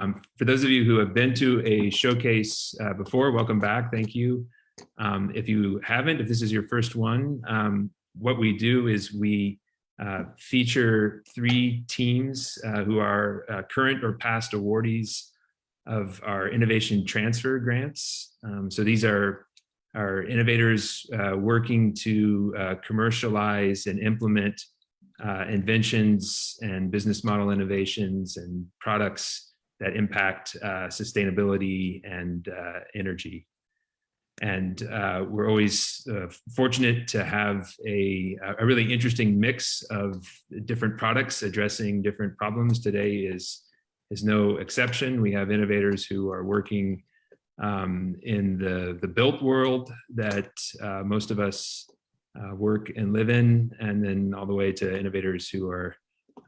Um, for those of you who have been to a showcase uh, before, welcome back. Thank you. Um, if you haven't, if this is your first one, um, what we do is we uh, feature three teams uh, who are uh, current or past awardees of our innovation transfer grants. Um, so these are our innovators uh, working to uh, commercialize and implement inventions and business model innovations and products that impact uh, sustainability and uh, energy. And uh, we're always uh, fortunate to have a, a really interesting mix of different products addressing different problems. Today is, is no exception. We have innovators who are working um, in the, the built world that uh, most of us uh, work and live in, and then all the way to innovators who are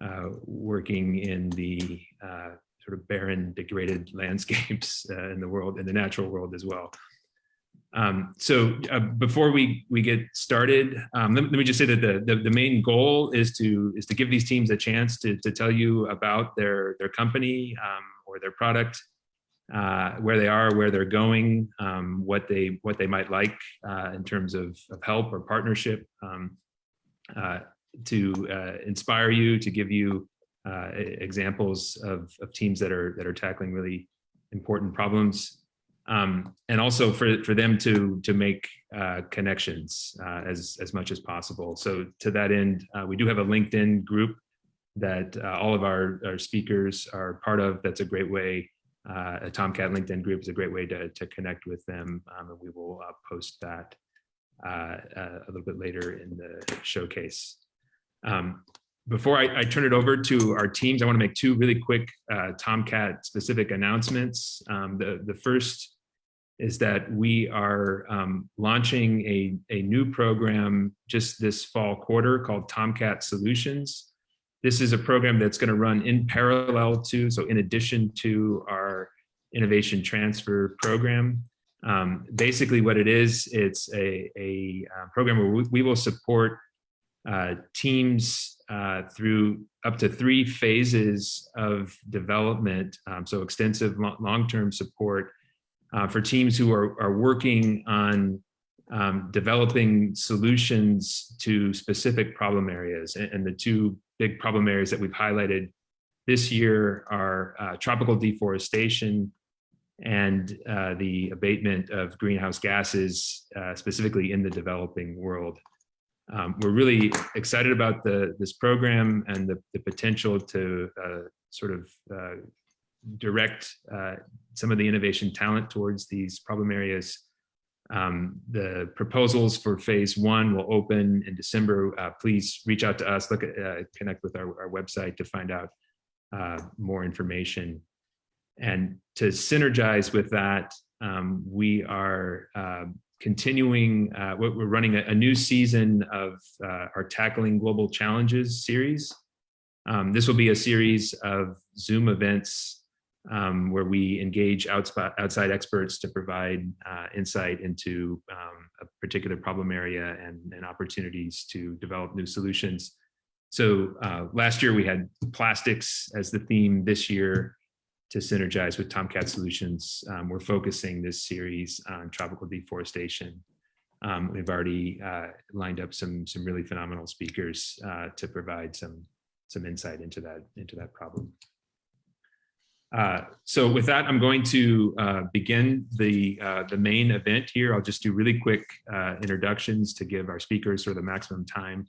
uh, working in the uh, sort of barren, degraded landscapes uh, in the world, in the natural world as well. Um, so uh, before we we get started, um, let, let, me just say that the, the, the main goal is to is to give these teams a chance to to tell you about their their company um, or their product, uh, where they are, where they're going, um, what they what they might like uh, in terms of, of help or partnership, um, uh, to uh, inspire you, to give you uh, examples of, of teams that are that are tackling really important problems um, and also for, for them to, to make uh, connections uh, as, as much as possible. So to that end, uh, we do have a LinkedIn group that uh, all of our, our speakers are part of. That's a great way, uh, a TomKat LinkedIn group is a great way to, to connect with them. Um, and we will uh, post that a little bit later in the showcase. Um, before I, I, turn it over to our teams, I want to make two really quick uh, TomKat specific announcements. Um, the, the first is that we are um, launching a, a new program just this fall quarter called TomKat Solutions. This is a program that's going to run in parallel to, so in addition to our innovation transfer program. Um, basically what it is, it's a, a, uh, program where we, will support uh, teams uh, through up to three phases of development, um, so extensive long-term support uh, for teams who are, are working on um, developing solutions to specific problem areas. And, and, the two big problem areas that we've highlighted this year are uh, tropical deforestation and uh, the abatement of greenhouse gases, uh, specifically in the developing world. Um, we're really excited about the, this program and the, the potential to uh, sort of uh, direct uh, some of the innovation talent towards these problem areas. Um, the proposals for phase one will open in December. Uh, please reach out to us, look at, uh, connect with our, our, website to find out uh, more information. And to synergize with that, um, we are continuing, uh, we're running a, a, new season of our Tackling Global Challenges series. Um, this will be a series of Zoom events um, where we engage outside, outside experts to provide uh, insight into um, a particular problem area and, and, opportunities to develop new solutions. So uh, last year we had plastics as the theme this year to synergize with TomKat Solutions. Um, we're focusing this series on tropical deforestation. Um, we've already uh, lined up some some really phenomenal speakers uh, to provide some some insight into that into that problem. Uh, so with that, I'm going to uh, begin the, uh, the main event here. I'll just do really quick uh, introductions to give our speakers sort of the maximum time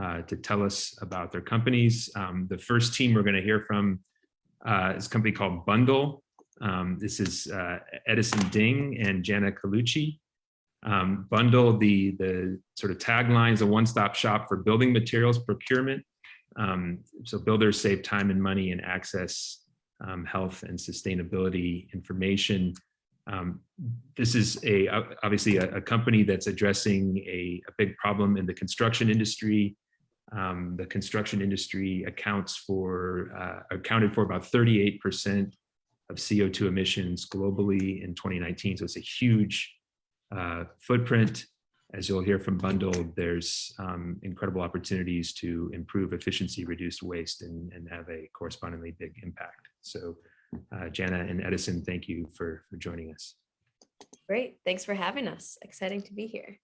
uh, to tell us about their companies. Um, the first team we're gonna hear from is a company called Bundle. Um, this is uh, Edison Ding and Jana Colucci. Um, Bundle, the, the sort of tagline is a one-stop shop for building materials procurement. Um, so builders save time and money and access um, health and sustainability information. Um, this is a obviously a, a company that's addressing a, a, big problem in the construction industry. Um, the construction industry accounts for uh, accounted for about 38% of CO2 emissions globally in 2019. So it's a huge uh, footprint. As you'll hear from Bundle, there's um, incredible opportunities to improve efficiency, reduce waste, and, and have a correspondingly big impact. So uh, Jana and Edison, thank you for, for joining us. Great. Thanks for having us. Exciting to be here.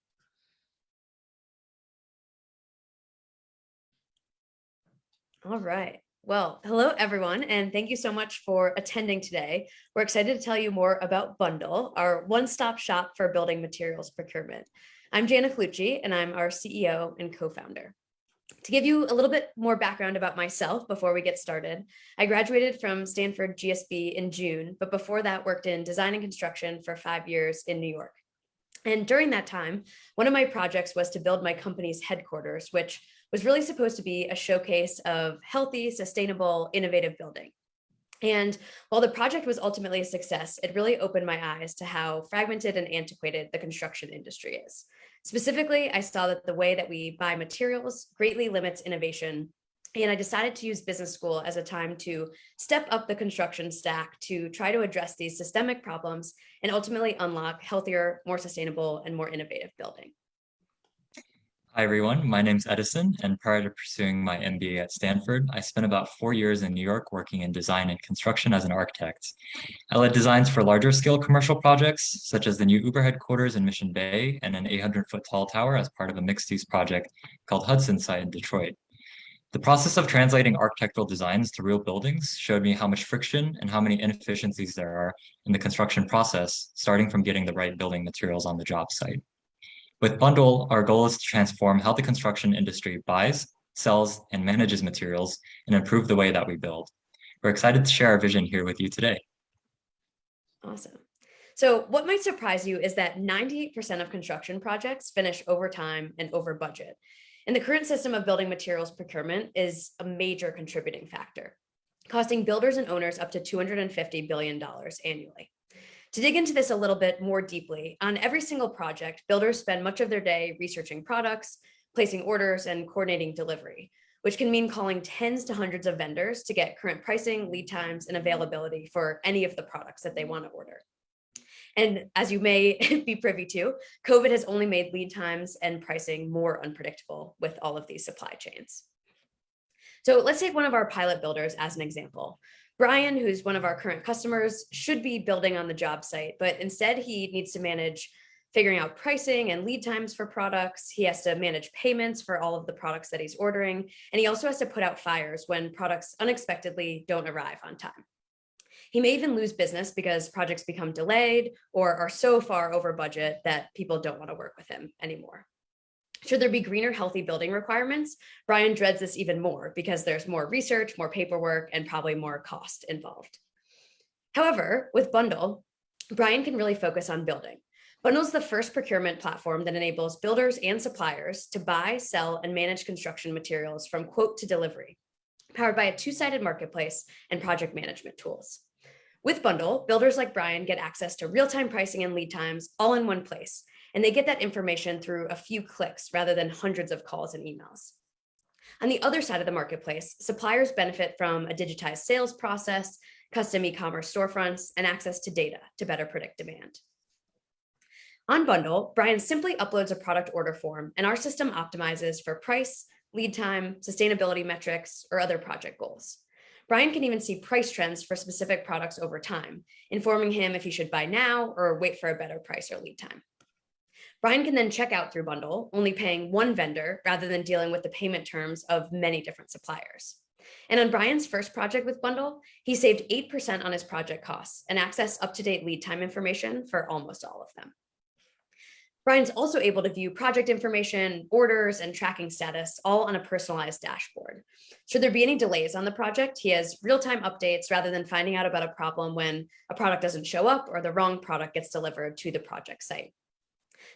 All right. Well, hello, everyone, and thank you so much for attending today. We're excited to tell you more about Bundle, our one-stop shop for building materials procurement. I'm Jana Colucci, and I'm our CEO and co-founder. To give you a little bit more background about myself before we get started, I graduated from Stanford GSB in June, but before that worked in design and construction for five years in New York. And during that time, one of my projects was to build my company's headquarters, which was really supposed to be a showcase of healthy, sustainable, innovative building. And while the project was ultimately a success, it really opened my eyes to how fragmented and antiquated the construction industry is. Specifically, I saw that the way that we buy materials greatly limits innovation and I decided to use business school as a time to step up the construction stack to try to address these systemic problems and ultimately unlock healthier, more sustainable, and more innovative building. Hi, everyone. My name's Edison, and prior to pursuing my MBA at Stanford, I spent about four years in New York working in design and construction as an architect. I led designs for larger scale commercial projects, such as the new Uber headquarters in Mission Bay and an 800 foot tall tower as part of a mixed use project called Hudson site in Detroit. The process of translating architectural designs to real buildings showed me how much friction and how many inefficiencies there are in the construction process, starting from getting the right building materials on the job site. With Bundle, our goal is to transform how the construction industry buys, sells, and manages materials and improve the way that we build. We're excited to share our vision here with you today. Awesome. So what might surprise you is that 98% of construction projects finish over time and over budget. And the current system of building materials procurement is a major contributing factor, costing builders and owners up to $250 billion annually. To dig into this a little bit more deeply, on every single project, builders spend much of their day researching products, placing orders, and coordinating delivery, which can mean calling tens to hundreds of vendors to get current pricing, lead times, and availability for any of the products that they want to order. And as you may be privy to, COVID has only made lead times and pricing more unpredictable with all of these supply chains. So let's take one of our pilot builders as an example. Brian, who's one of our current customers, should be building on the job site, but instead he needs to manage figuring out pricing and lead times for products. He has to manage payments for all of the products that he's ordering. And he also has to put out fires when products unexpectedly don't arrive on time. He may even lose business because projects become delayed or are so far over budget that people don't want to work with him anymore. Should there be greener, healthy building requirements? Brian dreads this even more because there's more research, more paperwork, and probably more cost involved. However, with Bundle, Brian can really focus on building. Bundle is the first procurement platform that enables builders and suppliers to buy, sell, and manage construction materials from quote to delivery, powered by a two-sided marketplace and project management tools. With Bundle, builders like Brian get access to real-time pricing and lead times all in one place, and they get that information through a few clicks rather than hundreds of calls and emails. On the other side of the marketplace, suppliers benefit from a digitized sales process, custom e-commerce storefronts, and access to data to better predict demand. On Bundle, Brian simply uploads a product order form and our system optimizes for price, lead time, sustainability metrics, or other project goals. Brian can even see price trends for specific products over time, informing him if he should buy now or wait for a better price or lead time. Brian can then check out through Bundle, only paying one vendor rather than dealing with the payment terms of many different suppliers. And on Brian's first project with Bundle, he saved 8% on his project costs and access up-to-date lead time information for almost all of them. Brian's also able to view project information, orders, and tracking status all on a personalized dashboard. Should there be any delays on the project, he has real-time updates rather than finding out about a problem when a product doesn't show up or the wrong product gets delivered to the project site.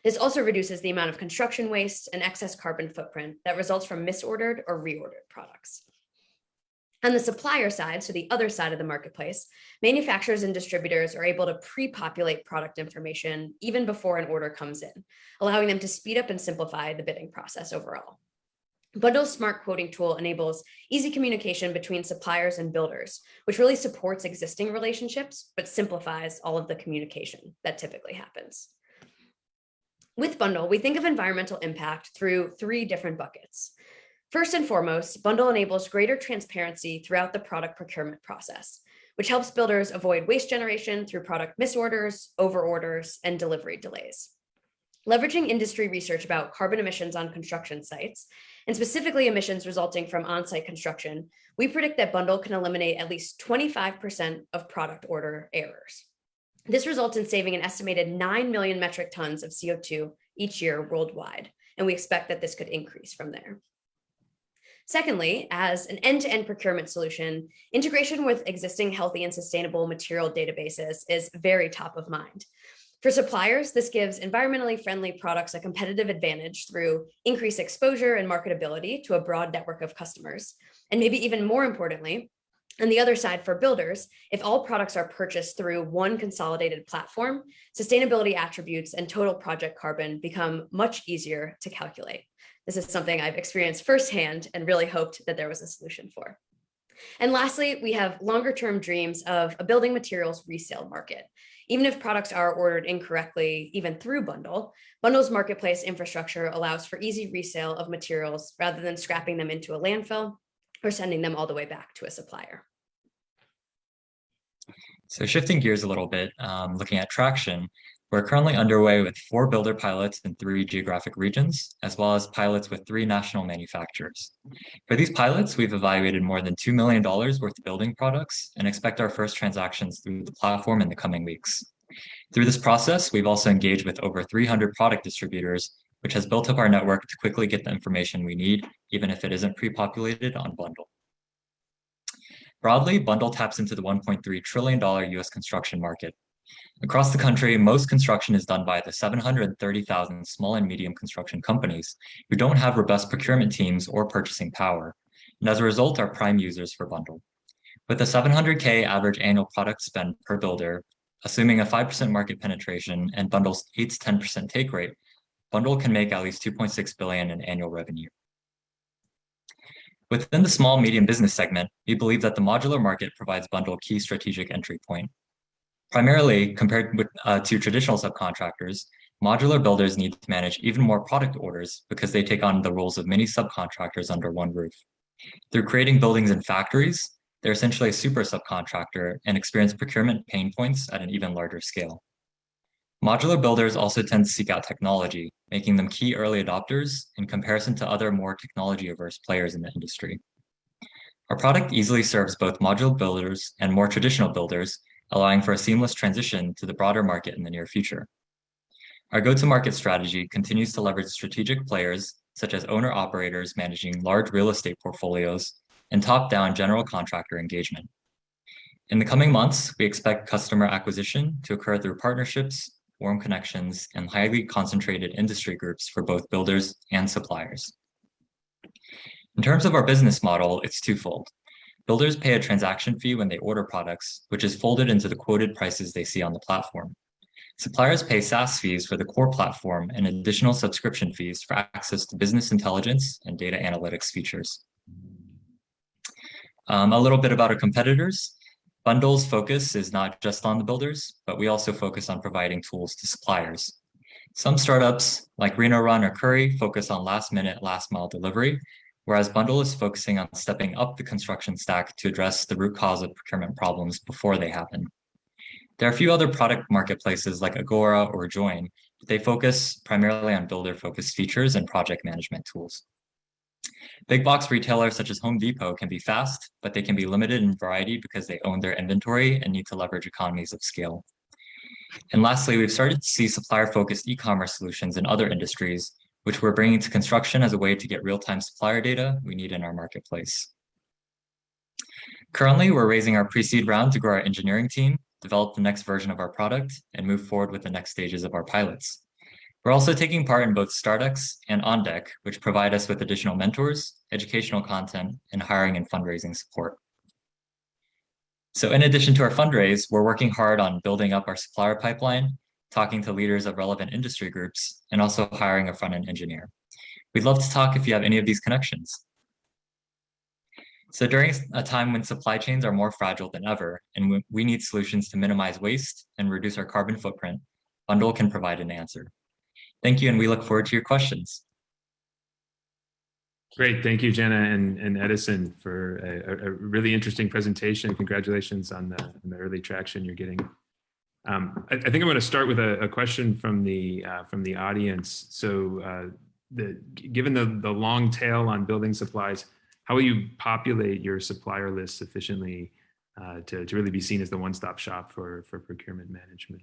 This also reduces the amount of construction waste and excess carbon footprint that results from misordered or reordered products. On the supplier side, so the other side of the marketplace, manufacturers and distributors are able to pre-populate product information even before an order comes in, allowing them to speed up and simplify the bidding process overall. Bundle's smart quoting tool enables easy communication between suppliers and builders, which really supports existing relationships, but simplifies all of the communication that typically happens. With Bundle, we think of environmental impact through three different buckets. First and foremost, Bundle enables greater transparency throughout the product procurement process. which helps builders avoid waste generation through product misorders, overorders, and delivery delays. Leveraging industry research about carbon emissions on construction sites, and specifically emissions resulting from on-site construction, we predict that Bundle can eliminate at least 25% of product order errors. This results in saving an estimated 9 million metric tons of CO2 each year worldwide, and we expect that this could increase from there. Secondly, as an end-to-end -end procurement solution, integration with existing healthy and sustainable material databases is very top of mind. For suppliers, this gives environmentally friendly products a competitive advantage through increased exposure and marketability to a broad network of customers. And maybe even more importantly, on the other side for builders, if all products are purchased through one consolidated platform, sustainability attributes and total project carbon become much easier to calculate. This is something I've experienced firsthand and really hoped that there was a solution for. And lastly, we have longer term dreams of a building materials resale market. Even if products are ordered incorrectly, even through Bundle, Bundle's marketplace infrastructure allows for easy resale of materials rather than scrapping them into a landfill or sending them all the way back to a supplier. So shifting gears a little bit, um, looking at traction, we're currently underway with four builder pilots in three geographic regions, as well as pilots with three national manufacturers. For these pilots, we've evaluated more than $2 million worth of building products and expect our first transactions through the platform in the coming weeks. Through this process, we've also engaged with over 300 product distributors, which has built up our network to quickly get the information we need, even if it isn't pre-populated on Bundle. Broadly, Bundle taps into the $1.3 trillion US construction market, Across the country, most construction is done by the 730,000 small and medium construction companies who don't have robust procurement teams or purchasing power, and as a result are prime users for Bundle. With a 700K average annual product spend per builder, assuming a 5% market penetration and Bundle's 8 to 10% take rate, Bundle can make at least 2.6 billion in annual revenue. Within the small medium business segment, we believe that the modular market provides Bundle key strategic entry point. Primarily, compared with, uh, to traditional subcontractors, modular builders need to manage even more product orders because they take on the roles of many subcontractors under one roof. Through creating buildings and factories, they're essentially a super subcontractor and experience procurement pain points at an even larger scale. Modular builders also tend to seek out technology, making them key early adopters in comparison to other more technology-averse players in the industry. Our product easily serves both modular builders and more traditional builders allowing for a seamless transition to the broader market in the near future. Our go-to-market strategy continues to leverage strategic players such as owner-operators managing large real estate portfolios and top-down general contractor engagement. In the coming months, we expect customer acquisition to occur through partnerships, warm connections, and highly concentrated industry groups for both builders and suppliers. In terms of our business model, it's twofold. Builders pay a transaction fee when they order products, which is folded into the quoted prices they see on the platform. Suppliers pay SaaS fees for the core platform and additional subscription fees for access to business intelligence and data analytics features. Um, a little bit about our competitors. Bundle's focus is not just on the builders, but we also focus on providing tools to suppliers. Some startups like RenoRun or Curri focus on last minute, last mile delivery, whereas Bundle is focusing on stepping up the construction stack to address the root cause of procurement problems before they happen. There are a few other product marketplaces like Agora or Join, but they focus primarily on builder-focused features and project management tools. Big box retailers such as Home Depot can be fast, but they can be limited in variety because they own their inventory and need to leverage economies of scale. And lastly, we've started to see supplier-focused e-commerce solutions in other industries which we're bringing to construction as a way to get real-time supplier data we need in our marketplace. Currently, we're raising our pre-seed round to grow our engineering team, develop the next version of our product, and move forward with the next stages of our pilots. We're also taking part in both StartX and On Deck, which provide us with additional mentors, educational content, and hiring and fundraising support. So in addition to our fundraise, we're working hard on building up our supplier pipeline talking to leaders of relevant industry groups, and also hiring a front-end engineer. We'd love to talk if you have any of these connections. So during a time when supply chains are more fragile than ever, and we need solutions to minimize waste and reduce our carbon footprint, Bundle can provide an answer. Thank you, and we look forward to your questions. Great, thank you, Jenna and, and Edison for a, a- really interesting presentation. Congratulations on the, on the early traction you're getting. Um, I, I think I'm going to start with a, a question from the uh, from the audience. So, uh, the given the the long tail on building supplies, how will you populate your supplier list sufficiently uh, to to really be seen as the one-stop shop for for procurement management?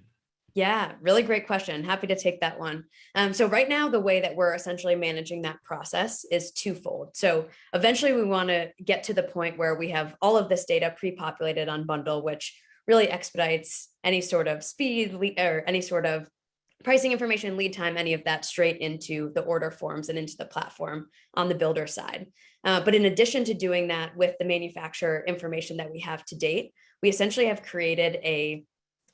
Yeah, really great question. Happy to take that one. Um, so right now, the way that we're essentially managing that process is twofold. So eventually we want to get to the point where we have all of this data pre-populated on bundle, which really expedites any sort of speed or any sort of pricing information, lead time, any of that straight into the order forms and into the platform on the builder side. Uh, but in addition to doing that with the manufacturer information that we have to date, we essentially have created a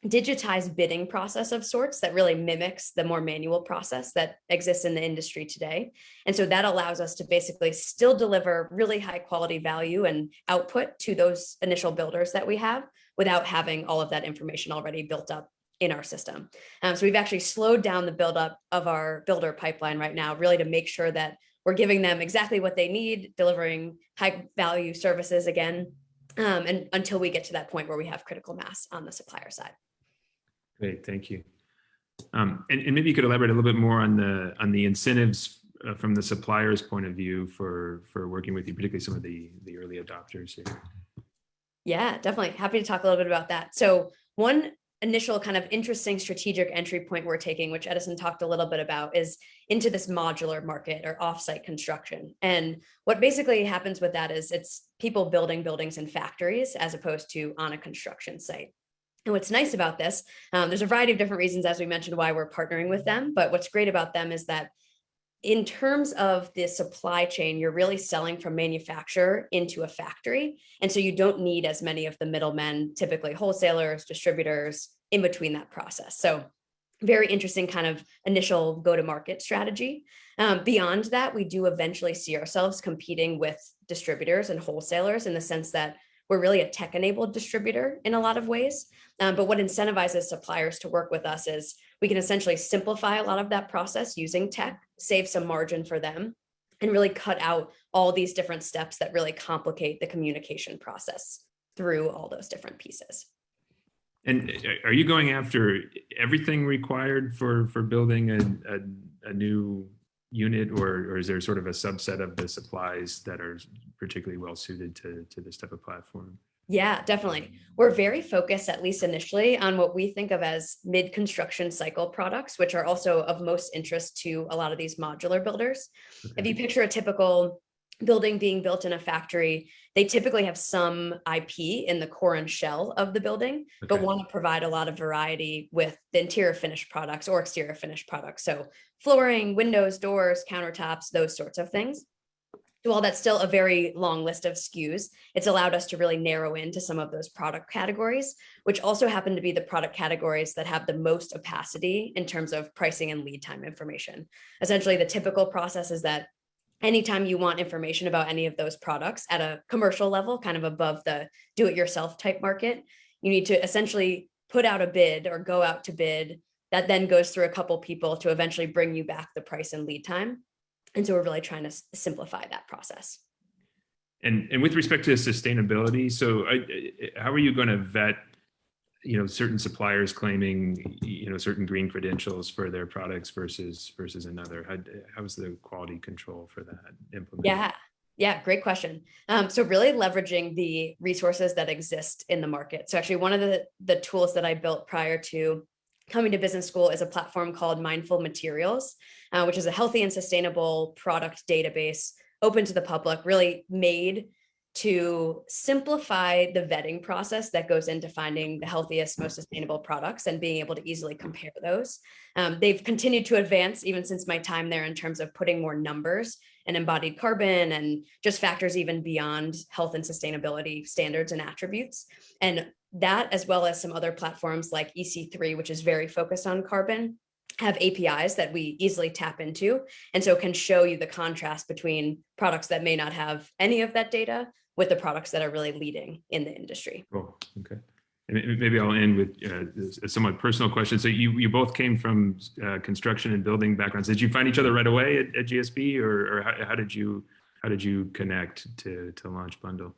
digitized bidding process of sorts that really mimics the more manual process that exists in the industry today. And so that allows us to basically still deliver really high quality value and output to those initial builders that we have without having all of that information already built up in our system. Um, so we've actually slowed down the buildup of our builder pipeline right now, really to make sure that we're giving them exactly what they need, delivering high value services again, um, and until we get to that point where we have critical mass on the supplier side. Great, thank you. Um, and, and maybe you could elaborate a little bit more on the on the incentives uh, from the supplier's point of view for for working with you, particularly some of the the early adopters here. Yeah, definitely. Happy to talk a little bit about that. So one initial kind of interesting strategic entry point we're taking, which Edison talked a little bit about, is into this modular market or offsite construction. And what basically happens with that is it's people building buildings in factories as opposed to on a construction site. And what's nice about this, um, there's a variety of different reasons, as we mentioned, why we're partnering with them. But what's great about them is that in terms of the supply chain, you're really selling from manufacturer into a factory. And so you don't need as many of the middlemen, typically wholesalers, distributors in between that process. So very interesting kind of initial go-to-market strategy. Um, beyond that, we do eventually see ourselves competing with distributors and wholesalers in the sense that we're really a tech-enabled distributor in a lot of ways. Um, but what incentivizes suppliers to work with us is we can essentially simplify a lot of that process using tech, save some margin for them, and really cut out all these different steps that really complicate the communication process through all those different pieces. And uh, are you going after everything required for for building a a, a new unit, or or is there sort of a subset of the supplies that are particularly well suited to to this type of platform? Yeah, definitely. We're very focused, at least initially, on what we think of as mid construction cycle products, which are also of most interest to a lot of these modular builders. If you picture a typical building being built in a factory, they typically have some IP in the core and shell of the building, but want to provide a lot of variety with the interior finished products or exterior finished products. So flooring, windows, doors, countertops, those sorts of things. So While that's still a very long list of SKUs, it's allowed us to really narrow into some of those product categories, which also happen to be the product categories that have the most opacity in terms of pricing and lead time information. Essentially, the typical process is that anytime you want information about any of those products at a commercial level, kind of above the do-it-yourself type market, you need to essentially put out a bid or go out to bid that then goes through a couple people to eventually bring you back the price and lead time. And so we're really trying to simplify that process. And and with respect to sustainability, so I- how are you going to vet, you know, certain suppliers claiming, you know, certain green credentials for their products versus versus another? How how's the quality control for that implemented? Yeah, yeah, great question. Um, so really leveraging the resources that exist in the market. So actually one of the, the tools that I built prior to coming to business school is a platform called Mindful Materials, uh, which is a healthy and sustainable product database open to the public, really made to simplify the vetting process that goes into finding the healthiest, most sustainable products and being able to easily compare those. Um, they've continued to advance even since my time there in terms of putting more numbers and embodied carbon and just factors even beyond health and sustainability standards and attributes. And that, as well as some other platforms like EC3, which is very focused on carbon, have APIs that we easily tap into. And so can show you the contrast between products that may not have any of that data with the products that are really leading in the industry. Cool. Okay. And maybe I'll end with uh, a somewhat personal question. So you you both came from uh, construction and building backgrounds. Did you find each other right away at, at GSB, or, or how, how did you how did you connect to, to launch Bundle?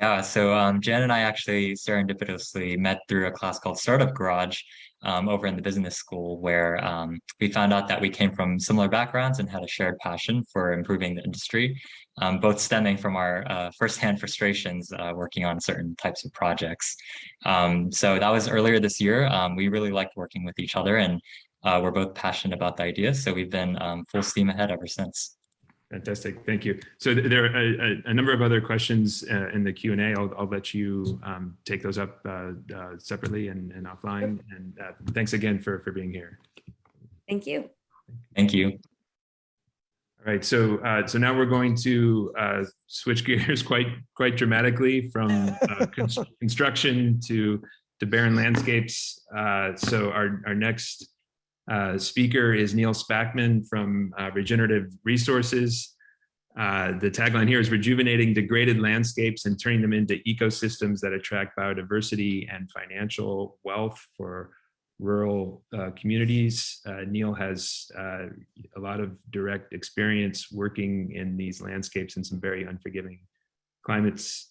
Yeah, so um, Jan and I actually serendipitously met through a class called Startup Garage um, over in the business school, where um, we found out that we came from similar backgrounds and had a shared passion for improving the industry, um, both stemming from our uh, firsthand frustrations uh, working on certain types of projects. Um, so that was earlier this year. Um, we really liked working with each other and uh, we're both passionate about the idea. So we've been um, full steam ahead ever since. Fantastic, thank you. So th- there are a, a- a number of other questions uh, in the Q and A. I'll, I'll let you um, take those up uh, uh, separately and, and offline. And uh, thanks again for, for being here. Thank you. Thank you. All right, so uh, so now we're going to uh, switch gears quite quite dramatically from uh, cons- construction to to barren landscapes. Uh, so our our next uh, speaker is Neil Spackman from uh, Regenerative Resources. Uh, the tagline here is rejuvenating degraded landscapes and turning them into ecosystems that attract biodiversity and financial wealth for rural uh, communities. Uh, Neil has uh, a lot of direct experience working in these landscapes in some very unforgiving climates.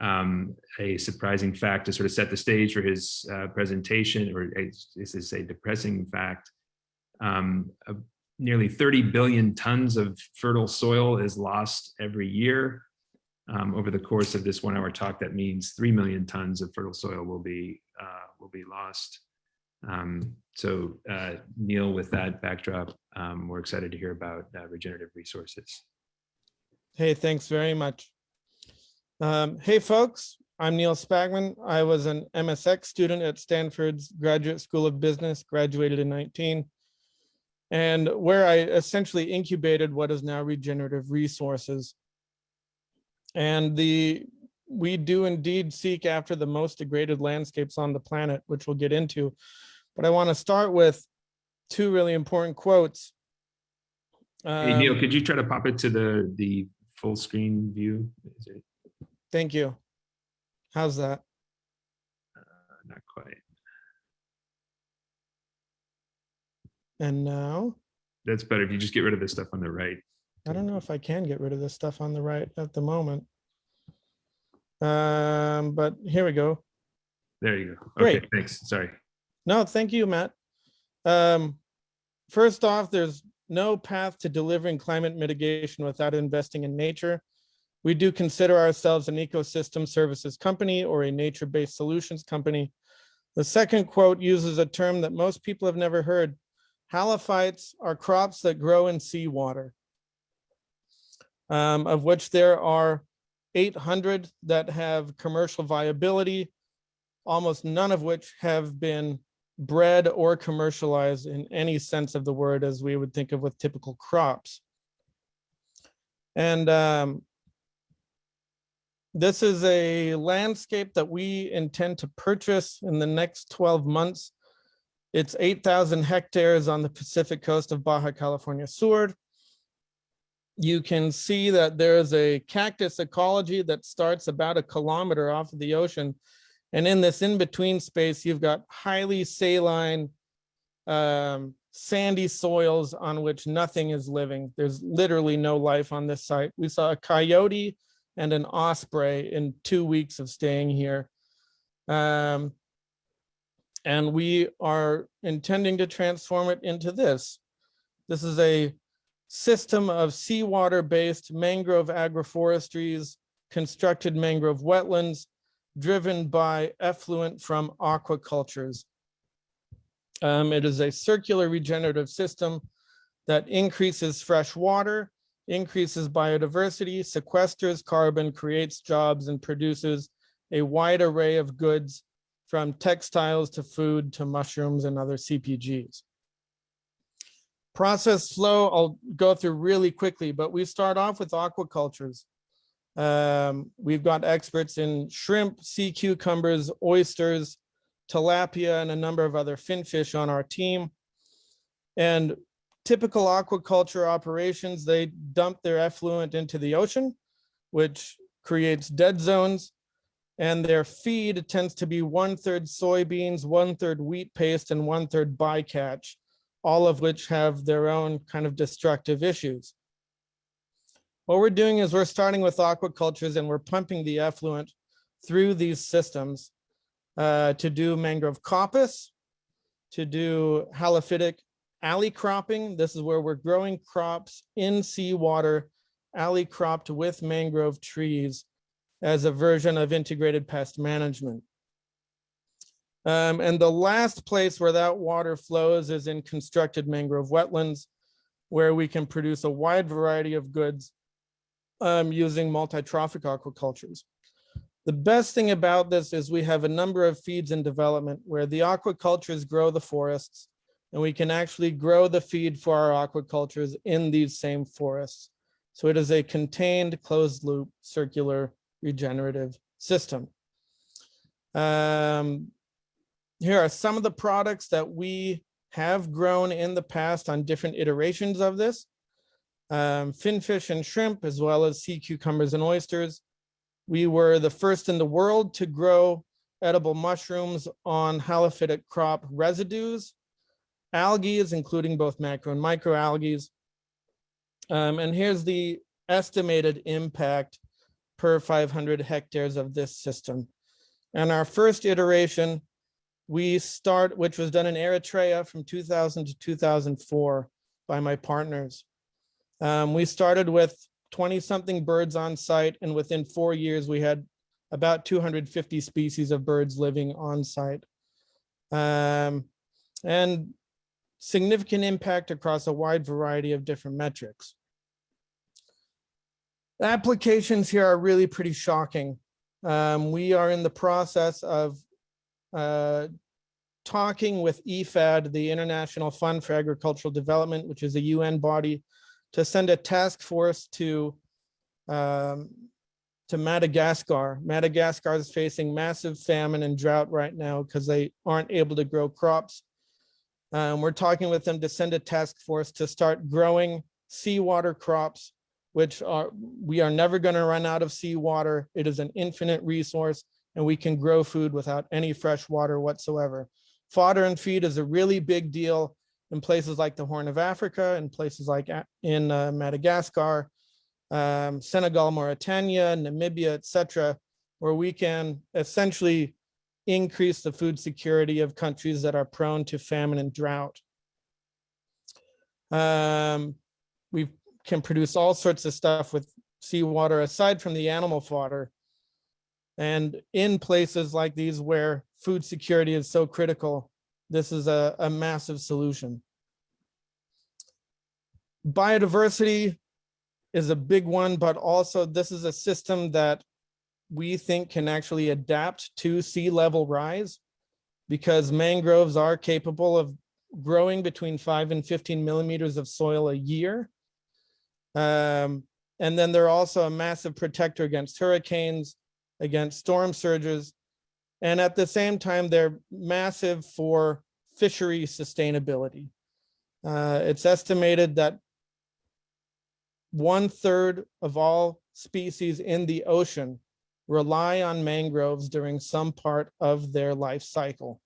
Um, a surprising fact to sort of set the stage for his uh, presentation, or this is a depressing fact. Um, nearly 30 billion tons of fertile soil is lost every year. Um, over the course of this one-hour talk, that means 3 million tons of fertile soil will be uh, will be lost. Um, so uh, Neil, with that backdrop, um, we're excited to hear about uh, regenerative resources. Hey, thanks very much. Um, hey, folks, I'm Neil Spackman. I was an MSX student at Stanford's Graduate School of Business, graduated in 19, and where I essentially incubated what is now regenerative resources. And the we do indeed seek after the most degraded landscapes on the planet, which we'll get into. But I want to start with two really important quotes. Hey, Neil, Um, could you try to pop it to the the full screen view? Is it Thank you. How's that? uh, not quite? And now, That's better if you just get rid of this stuff on the right. I don't know if I can get rid of this stuff on the right at the moment. Um, but here we go. There you go. Okay, Great. thanks. Sorry. No, thank you, Matt. Um, first off, there's no path to delivering climate mitigation without investing in nature. We do consider ourselves an ecosystem services company or a nature-based solutions company. The second quote uses a term that most people have never heard. Halophytes are crops that grow in seawater, um, of which there are 800 that have commercial viability, almost none of which have been bred or commercialized in any sense of the word as we would think of with typical crops. And um, this is a landscape that we intend to purchase in the next 12 months. It's 8,000 hectares on the Pacific coast of Baja California Sur. You can see that there is a cactus ecology that starts about a kilometer off of the ocean and in this in-between space, you've got highly saline, um, sandy soils on which nothing is living. There's literally no life on this site. We saw a coyote and an osprey in two weeks of staying here. Um, and we are intending to transform it into this. This is a system of seawater-based mangrove agroforestries, constructed mangrove wetlands, driven by effluent from aquacultures. Um, it is a circular regenerative system that increases fresh water, increases biodiversity, sequesters carbon, creates jobs, and produces a wide array of goods from textiles to food to mushrooms and other CPGs. Process flow, I'll go through really quickly, but we start off with aquacultures. Um, we've got experts in shrimp, sea cucumbers, oysters, tilapia, and a number of other finfish on our team. And typical aquaculture operations, they dump their effluent into the ocean, which creates dead zones. And their feed tends to be one third soybeans, one third wheat paste, and one third bycatch, all of which have their own kind of destructive issues. What we're doing is we're starting with aquacultures and we're pumping the effluent through these systems uh, to do mangrove coppice, to do halophytic alley cropping. This is where we're growing crops in seawater, alley cropped with mangrove trees as a version of integrated pest management. Um, and the last place where that water flows is in constructed mangrove wetlands, where we can produce a wide variety of goods um, using multi-trophic aquacultures. The best thing about this is we have a number of feeds in development where the aquacultures grow the forests and we can actually grow the feed for our aquacultures in these same forests. So it is a contained closed loop circular regenerative system. Um, here are some of the products that we have grown in the past on different iterations of this. Um, finfish and shrimp, as well as sea cucumbers and oysters. We were the first in the world to grow edible mushrooms on halophytic crop residues, algae, including both macro and microalgae. Um, and here's the estimated impact per 500 hectares of this system. And our first iteration, we start, which was done in Eritrea from 2000 to 2004 by my partners. Um, we started with 20 something birds on site and within four years we had about 250 species of birds living on site. Um, and significant impact across a wide variety of different metrics. Applications here are really pretty shocking. Um, we are in the process of uh, talking with E IFAD, the International Fund for Agricultural Development, which is a UN body, to send a task force to um, to Madagascar. Madagascar is facing massive famine and drought right now because they aren't able to grow crops. Um, we're talking with them to send a task force to start growing seawater crops which are, we are never going to run out of seawater. It is an infinite resource and we can grow food without any fresh water whatsoever. Fodder and feed is a really big deal in places like the Horn of Africa and places like in uh, Madagascar, um, Senegal, Mauritania, Namibia, etc., where we can essentially increase the food security of countries that are prone to famine and drought. Um, we've can produce all sorts of stuff with seawater aside from the animal fodder. And in places like these where food security is so critical, this is a, a massive solution. Biodiversity is a big one, but also this is a system that we think can actually adapt to sea level rise because mangroves are capable of growing between five and 15 millimeters of soil a year. Um, and then they're also a massive protector against hurricanes, against storm surges. And at the same time, they're massive for fishery sustainability. Uh, it's estimated that one third of all species in the ocean rely on mangroves during some part of their life cycle.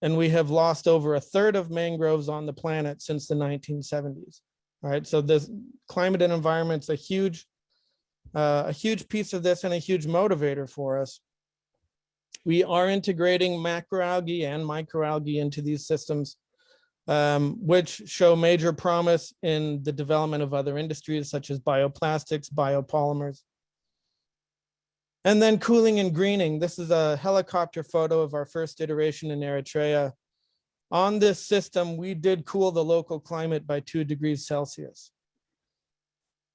And we have lost over a third of mangroves on the planet since the 1970s. Right, so this climate and environment's a huge, uh, a huge piece of this and a huge motivator for us. We are integrating macroalgae and microalgae into these systems, um, which show major promise in the development of other industries such as bioplastics, biopolymers. And then cooling and greening. This is a helicopter photo of our first iteration in Eritrea on this system, we did cool the local climate by two degrees Celsius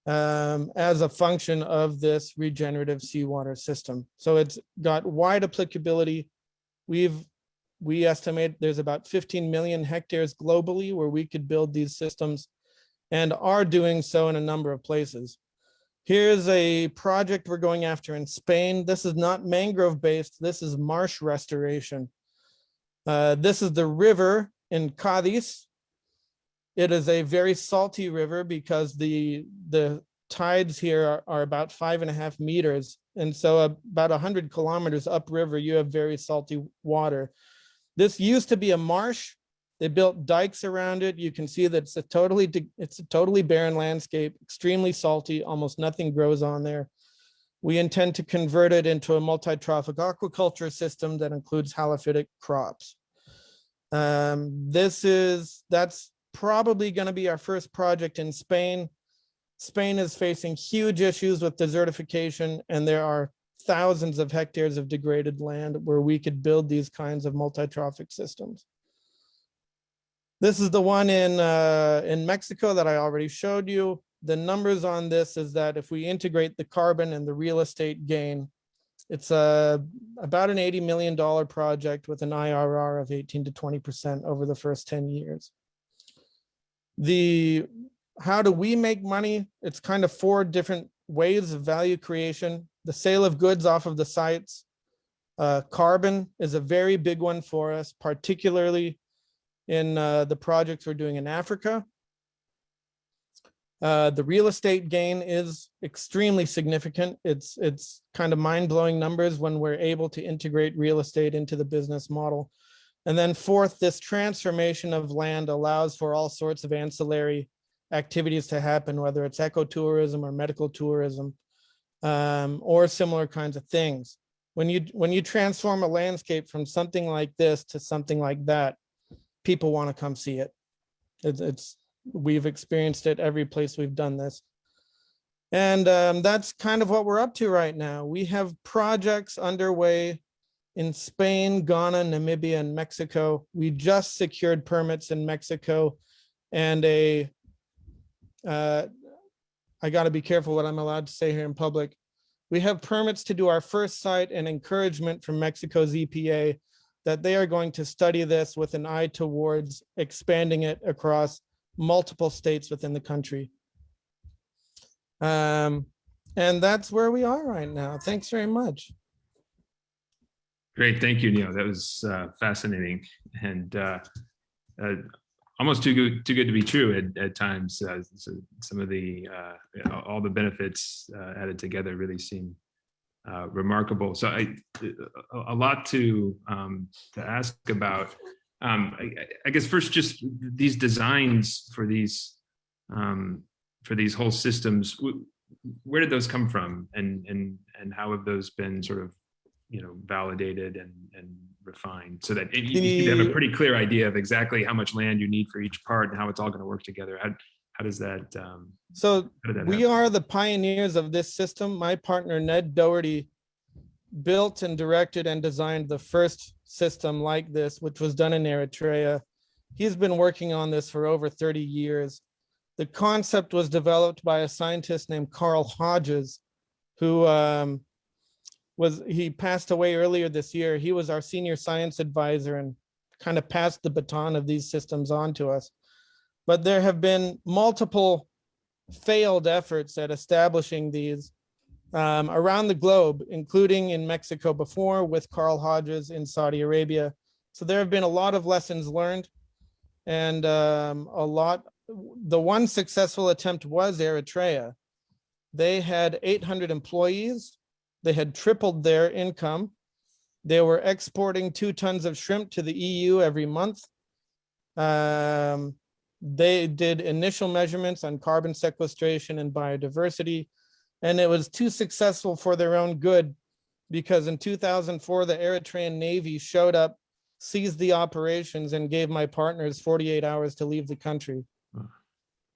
um, as a function of this regenerative seawater system. So it's got wide applicability. We've we estimate there's about 15 million hectares globally where we could build these systems and are doing so in a number of places. Here's a project we're going after in Spain. This is not mangrove based, this is marsh restoration. Uh, this is the river in Cadiz. It is a very salty river because the, the tides here are, are about five and a half meters. And so about 100 kilometers upriver, you have very salty water. This used to be a marsh. They built dikes around it. You can see that it's a totally, it's a totally barren landscape, extremely salty, almost nothing grows on there. We intend to convert it into a multi-trophic aquaculture system that includes halophytic crops. Um, this is, that's probably going to be our first project in Spain. Spain is facing huge issues with desertification and there are thousands of hectares of degraded land where we could build these kinds of multi-trophic systems. This is the one in, uh, in Mexico that I already showed you. The numbers on this is that if we integrate the carbon and the real estate gain, it's a, about an $80 million project with an IRR of 18 to 20% over the first 10 years. The, how do we make money? It's kind of four different ways of value creation. The sale of goods off of the sites. Uh, carbon is a very big one for us, particularly in uh, the projects we're doing in Africa. Uh, the real estate gain is extremely significant. It's it's kind of mind-blowing numbers when we're able to integrate real estate into the business model. And then fourth, this transformation of land allows for all sorts of ancillary activities to happen, whether it's ecotourism or medical tourism um, or similar kinds of things. When you when you transform a landscape from something like this to something like that, people want to come see it. It's, it's we've experienced it every place we've done this. And um, that's kind of what we're up to right now. We have projects underway in Spain, Ghana, Namibia, and Mexico. We just secured permits in Mexico and a, uh, I got to be careful what I'm allowed to say here in public. We have permits to do our first site and encouragement from Mexico's EPA that they are going to study this with an eye towards expanding it across multiple states within the country. Um, and that's where we are right now. Thanks very much. Great, thank you, Neil. That was uh, fascinating and uh, uh, almost too good too good to be true at, at times. Uh, so some of the uh, all the benefits uh, added together really seem remarkable. So I a lot to um, to ask about. Um, I, I guess first, just these designs for these um, for these whole systems. Where did those come from, and and and how have those been sort of you know validated and and refined so that it, you, you have a pretty clear idea of exactly how much land you need for each part and how it's all going to work together. How how does that? Um, so that we happen? are the pioneers of this system. My partner Ned Doherty built and directed and designed the first system like this, which was done in Eritrea. He's been working on this for over 30 years. The concept was developed by a scientist named Carl Hodges, who um, was, he passed away earlier this year. He was our senior science advisor and kind of passed the baton of these systems on to us. But there have been multiple failed efforts at establishing these um, around the globe, including in Mexico before with Carl Hodges in Saudi Arabia. So there have been a lot of lessons learned and um, a lot, the one successful attempt was Eritrea. They had 800 employees. They had tripled their income. They were exporting two tons of shrimp to the EU every month. Um, they did initial measurements on carbon sequestration and biodiversity and it was too successful for their own good because in 2004 the Eritrean Navy showed up, seized the operations and gave my partners 48 hours to leave the country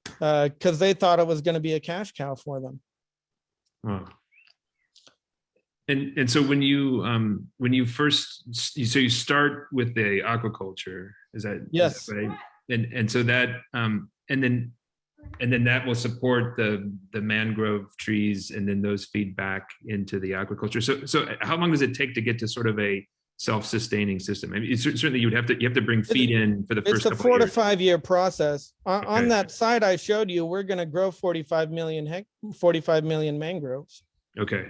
because uh, they thought it was going to be a cash cow for them. Wow. And and so when you um when you first so you start with the aquaculture is that yes is that right? and and so that um and then and then that will support the the mangrove trees and then those feed back into the aquaculture so so uh, how long does it take to get to sort of a self-sustaining system? I mean certainly you would have to you have to bring feed in for the first it's a four to five year process. On, okay. on that side i showed you we're going to grow 45 million hec 45 million mangroves. Okay.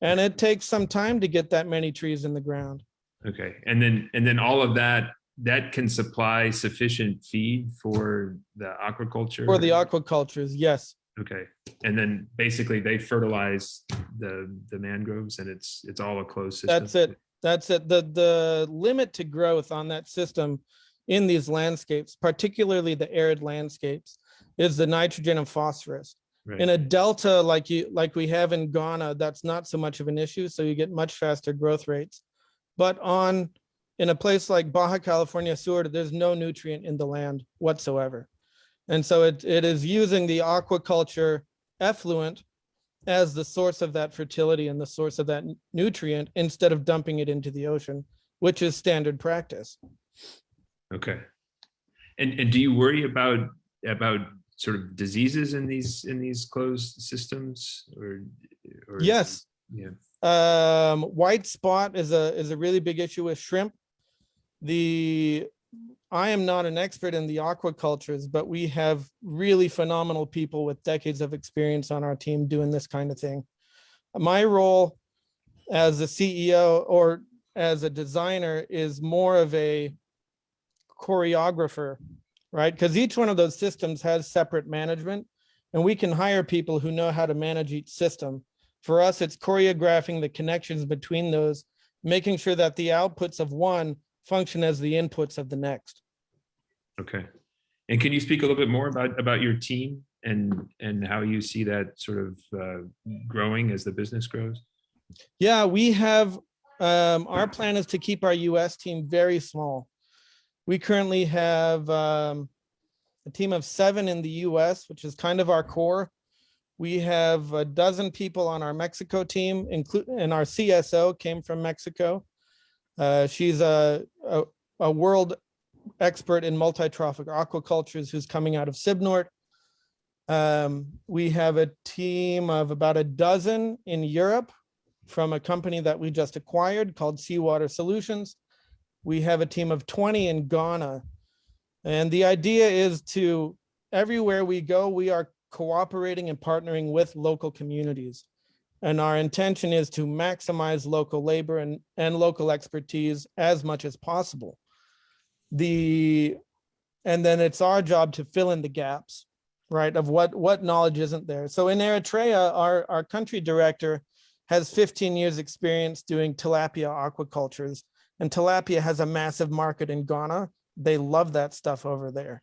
And it takes some time to get that many trees in the ground. Okay. And then and then all of that that can supply sufficient feed for the aquaculture? For the aquacultures, yes. Okay, and then basically they fertilize the the mangroves, and it's it's all a closed system. That's it. That's it. The the limit to growth on that system in these landscapes, particularly the arid landscapes, is the nitrogen and phosphorus. Right. In a delta like you, like we have in Ghana, that's not so much of an issue, so you get much faster growth rates. But on, in a place like Baja California Sur, there's no nutrient in the land whatsoever. And so it, it is using the aquaculture effluent as the source of that fertility and the source of that nutrient instead of dumping it into the ocean, which is standard practice. Okay. And, and do you worry about, about sort of diseases in these, in these closed systems or? or- Yes, Yeah, Um, white spot is a, is a really big issue with shrimp. The, I am not an expert in the aquacultures, but we have really phenomenal people with decades of experience on our team doing this kind of thing. My role as a CEO or as a designer is more of a choreographer, right? Because each one of those systems has separate management and we can hire people who know how to manage each system. For us, it's choreographing the connections between those, making sure that the outputs of one function as the inputs of the next. okay. And can you speak a little bit more about, about your team and, and how you see that sort of uh, growing as the business grows? Yeah, we have, um, our plan is to keep our US team very small. We currently have, um, a team of seven in the US, which is kind of our core. We have a dozen people on our Mexico team, including, and our CSO came from Mexico. Uh, she's a, a, a world expert in multi-trophic aquacultures who's coming out of CIBNOR. Um, we have a team of about a dozen in Europe from a company that we just acquired called Seawater Solutions. We have a team of 20 in Ghana. And the idea is to, everywhere we go, we are cooperating and partnering with local communities. And our intention is to maximize local labor and, and local expertise as much as possible. The, and then it's our job to fill in the gaps, right, of what, what knowledge isn't there. So in Eritrea, our, our country director has 15 years experience doing tilapia aquacultures and tilapia has a massive market in Ghana. They love that stuff over there.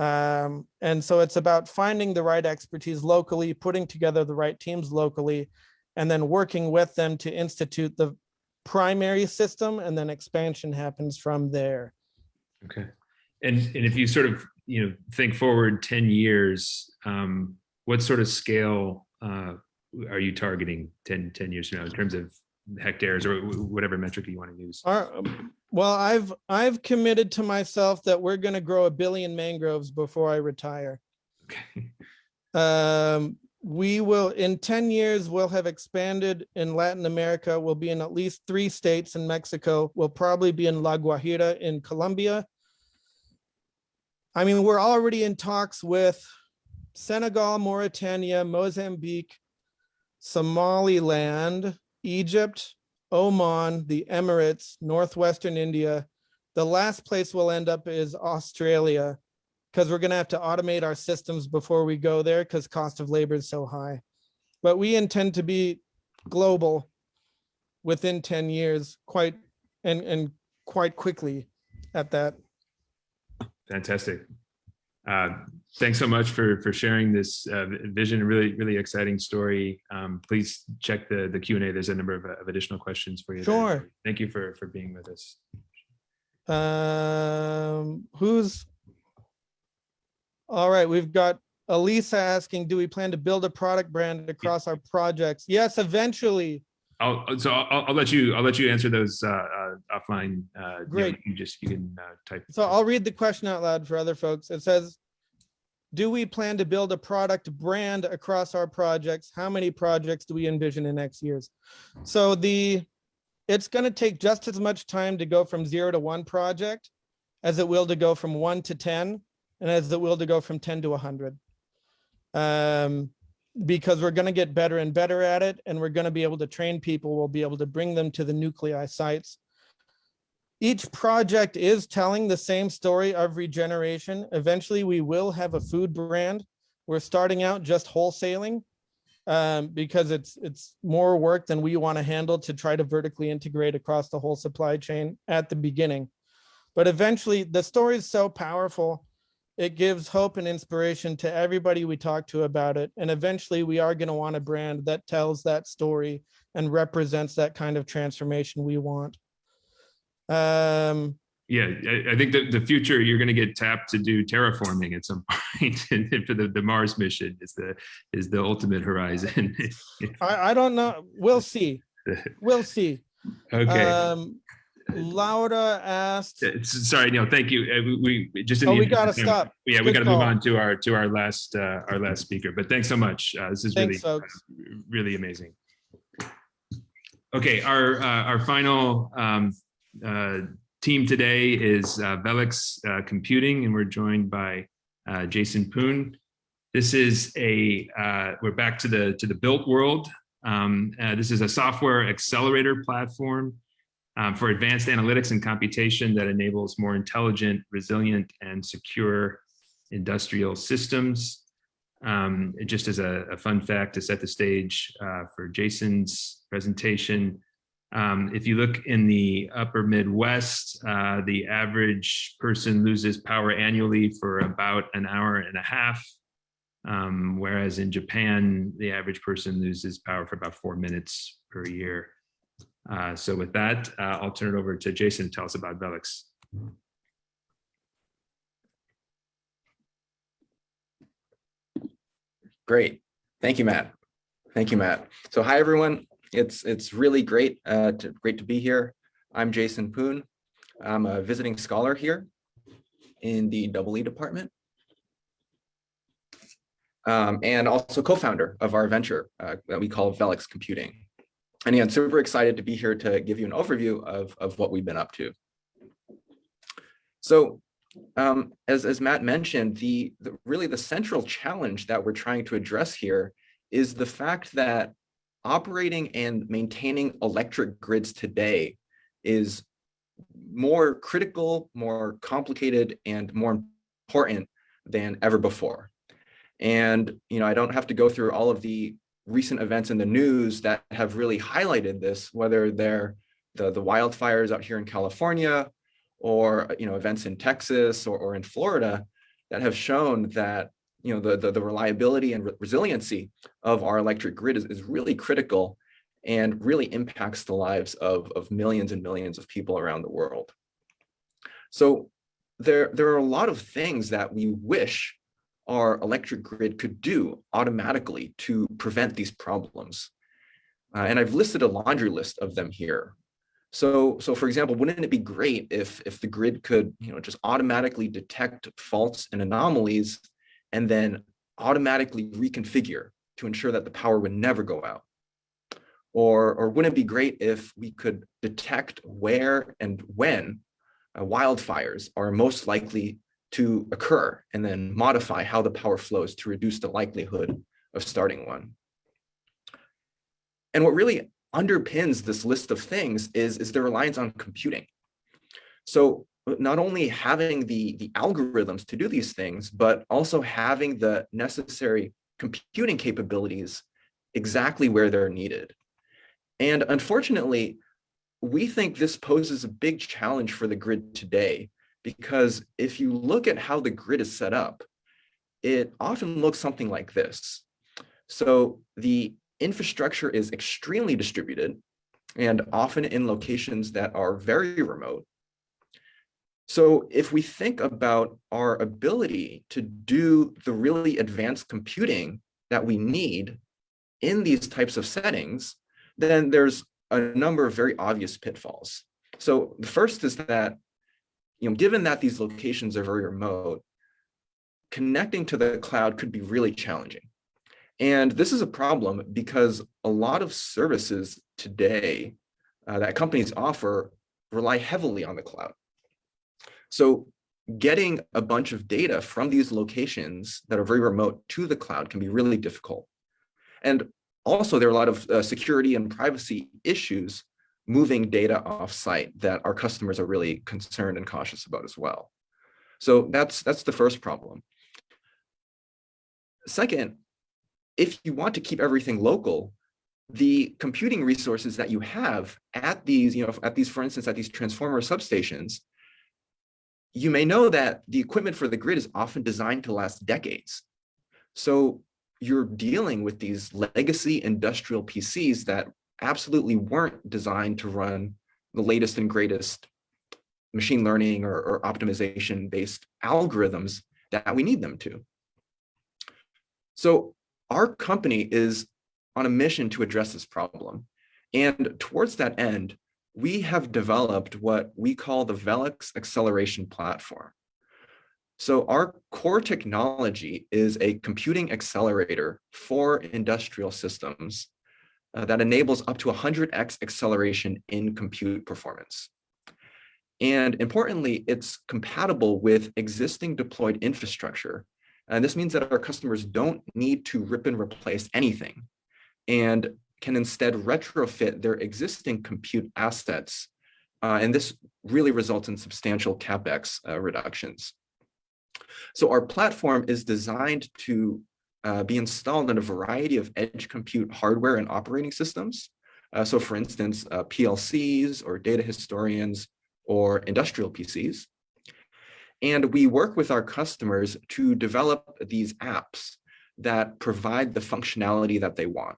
Um, and so it's about finding the right expertise locally, putting together the right teams locally, and then working with them to institute the primary system and then expansion happens from there. Okay. And, and if you sort of, you know, think forward 10 years, um, what sort of scale uh, are you targeting 10, 10 years from now in terms of hectares or whatever metric you want to use? Our, well, I've, I've committed to myself that we're gonna grow a billion mangroves before I retire. Okay. Um, we will, in ten years, we'll have expanded in Latin America. We'll be in at least three states in Mexico. We'll probably be in La Guajira in Colombia. I mean, we're already in talks with Senegal, Mauritania, Mozambique, Somaliland, Egypt, Oman, the Emirates, Northwestern India. The last place we'll end up is Australia because we're gonna have to automate our systems before we go there because cost of labor is so high. But we intend to be global within 10 years, quite and and quite quickly at that. Fantastic. Uh, Thanks so much for, for sharing this uh, vision, really, really exciting story. Um, Please check the, the Q and A. There's a number of of additional questions for you. there. Sure. Thank you for, for being with us. Um, who's? All right, we've got Elisa asking, do we plan to build a product brand across our projects? Yes, eventually. I'll, so I'll, I'll let you, I'll let you answer those uh, uh, offline. uh, you know, Great. You just, you can uh, type. So I'll read the question out loud for other folks. It says, do we plan to build a product brand across our projects? How many projects do we envision in next years? So the, it's going to take just as much time to go from zero to one project as it will to go from one to 10 and as it will to go from 10 to 100. Um, because we're going to get better and better at it and we're going to be able to train people. We'll be able to bring them to the nuclei sites each project is telling the same story of regeneration. Eventually, we will have a food brand. We're starting out just wholesaling um, because it's it's more work than we want to handle to try to vertically integrate across the whole supply chain at the beginning. But eventually, the story is so powerful. It gives hope and inspiration to everybody we talk to about it. And eventually, we are going to want a brand that tells that story and represents that kind of transformation we want. Um, Yeah, I, I think that the future, you're going to get tapped to do terraforming at some point for the, the Mars mission is the, is the ultimate horizon. I, I don't know. We'll see. We'll see. Okay. Um, Laura asked, Uh, Sorry, Neil, thank you. Uh, We, we just. in oh, we gotta stop. Yeah, we got to move on to our, to our last, uh, our last speaker, but thanks so much. Uh, This is really, Thanks, folks. really amazing. Okay, our, uh, our final um, uh, team today is uh, Velix uh, Computing, and we're joined by uh, Jason Poon. This is a, uh, we're back to the, to the built world. Um, uh, This is a software accelerator platform um, for advanced analytics and computation that enables more intelligent, resilient, and secure industrial systems. Um, just as a, a fun fact to set the stage for Jason's presentation, um, if you look in the upper Midwest, uh, the average person loses power annually for about an hour and a half. Um, whereas in Japan, the average person loses power for about four minutes per year. Uh, so with that, uh, I'll turn it over to Jason to tell us about Velix. Great. Thank you, Matt. Thank you, Matt. So hi, everyone. It's it's really great uh, to great to be here. I'm Jason Poon. I'm a visiting scholar here in the double department. Um, and also co-founder of our venture uh, that we call Velix Computing. And yeah, I'm super excited to be here to give you an overview of, of what we've been up to. So um, as, as Matt mentioned, the, the really the central challenge that we're trying to address here is the fact that operating and maintaining electric grids today is more critical, more complicated, and more important than ever before. And you know, I don't have to go through all of the recent events in the news that have really highlighted this, whether they're the, the wildfires out here in California, or you know events in Texas or, or in Florida that have shown that you know the, the, the reliability and re resiliency of our electric grid is, is really critical and really impacts the lives of, of millions and millions of people around the world. So there, there are a lot of things that we wish our electric grid could do automatically to prevent these problems. Uh, and I've listed a laundry list of them here. So, so for example, wouldn't it be great if, if the grid could, you know, just automatically detect faults and anomalies and then automatically reconfigure to ensure that the power would never go out? Or, or wouldn't it be great if we could detect where and when uh, wildfires are most likely to occur and then modify how the power flows to reduce the likelihood of starting one? And what really underpins this list of things is, is the reliance on computing. So not only having the, the algorithms to do these things, but also having the necessary computing capabilities exactly where they're needed. And unfortunately, we think this poses a big challenge for the grid today, because if you look at how the grid is set up, it often looks something like this. So the infrastructure is extremely distributed and often in locations that are very remote. So if we think about our ability to do the really advanced computing that we need in these types of settings, then there's a number of very obvious pitfalls. So the first is that, you know, given that these locations are very remote, connecting to the cloud could be really challenging. And this is a problem because a lot of services today uh, that companies offer rely heavily on the cloud. So getting a bunch of data from these locations that are very remote to the cloud can be really difficult. And also there are a lot of uh, security and privacy issues moving data offsite that our customers are really concerned and cautious about as well. So that's, that's the first problem. Second, if you want to keep everything local, the computing resources that you have at these, you know, at these, for instance, at these transformer substations, you may know that the equipment for the grid is often designed to last decades. So you're dealing with these legacy industrial PCs that absolutely weren't designed to run the latest and greatest machine learning or, or optimization based algorithms that we need them to. So our company is on a mission to address this problem. And towards that end, we have developed what we call the Velix acceleration platform. So our core technology is a computing accelerator for industrial systems uh, that enables up to 100x acceleration in compute performance. And importantly, it's compatible with existing deployed infrastructure. And this means that our customers don't need to rip and replace anything and can instead retrofit their existing compute assets. Uh, and this really results in substantial CapEx uh, reductions. So our platform is designed to uh, be installed in a variety of edge compute hardware and operating systems. Uh, so for instance, uh, PLCs or data historians or industrial PCs. And we work with our customers to develop these apps that provide the functionality that they want.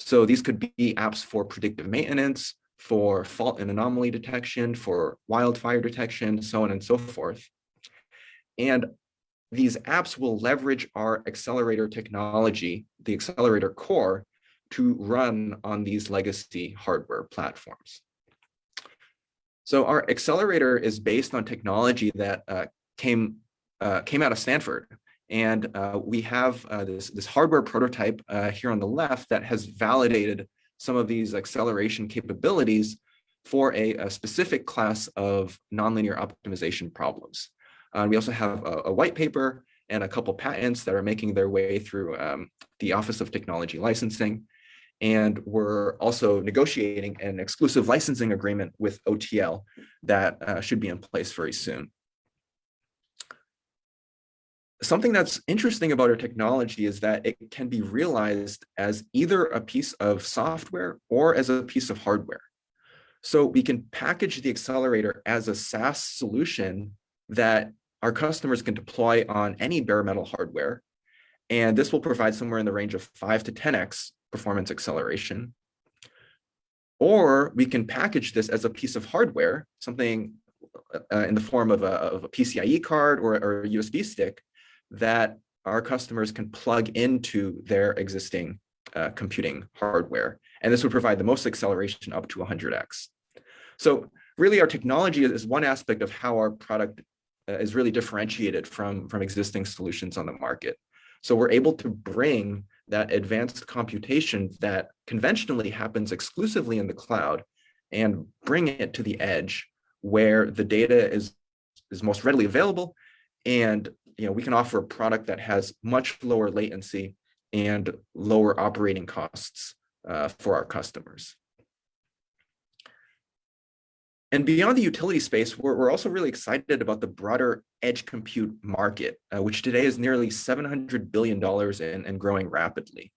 So these could be apps for predictive maintenance, for fault and anomaly detection, for wildfire detection, so on and so forth. And these apps will leverage our accelerator technology, the accelerator core, to run on these legacy hardware platforms. So our accelerator is based on technology that uh, came, uh, came out of Stanford. And uh, we have uh, this, this hardware prototype uh, here on the left that has validated some of these acceleration capabilities for a, a specific class of nonlinear optimization problems. Uh, we also have a, a, white paper and a couple patents that are making their way through um, the Office of Technology Licensing. And we're also negotiating an exclusive licensing agreement with OTL that uh, should be in place very soon. Something that's interesting about our technology is that it can be realized as either a piece of software or as a piece of hardware. So we can package the accelerator as a SaaS solution that our customers can deploy on any bare metal hardware. And this will provide somewhere in the range of 5 to 10x performance acceleration. Or we can package this as a piece of hardware, something uh, in the form of a, of a PCIe card or, or, a USB stick that our customers can plug into their existing uh, computing hardware. And this would provide the most acceleration up to 100x. So really our technology is one aspect of how our product uh, is really differentiated from, from existing solutions on the market. So we're able to bring that advanced computation that conventionally happens exclusively in the cloud and bring it to the edge where the data is, is most readily available. And you know, we can offer a product that has much lower latency and lower operating costs uh, for our customers. And beyond the utility space, we're, we're also really excited about the broader edge compute market, uh, which today is nearly $700 billion and, and growing rapidly.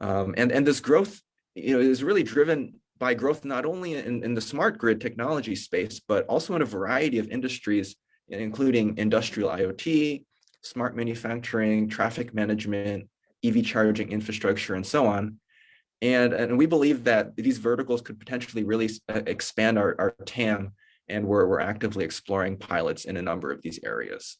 Um, and, and this growth you know, is really driven by growth not only in, in the smart grid technology space, but also in a variety of industries, including industrial IoT, smart manufacturing, traffic management, EV charging infrastructure, and so on. And, and we believe that these verticals could potentially really uh, expand our, our TAM, and we're, we're actively exploring pilots in a number of these areas.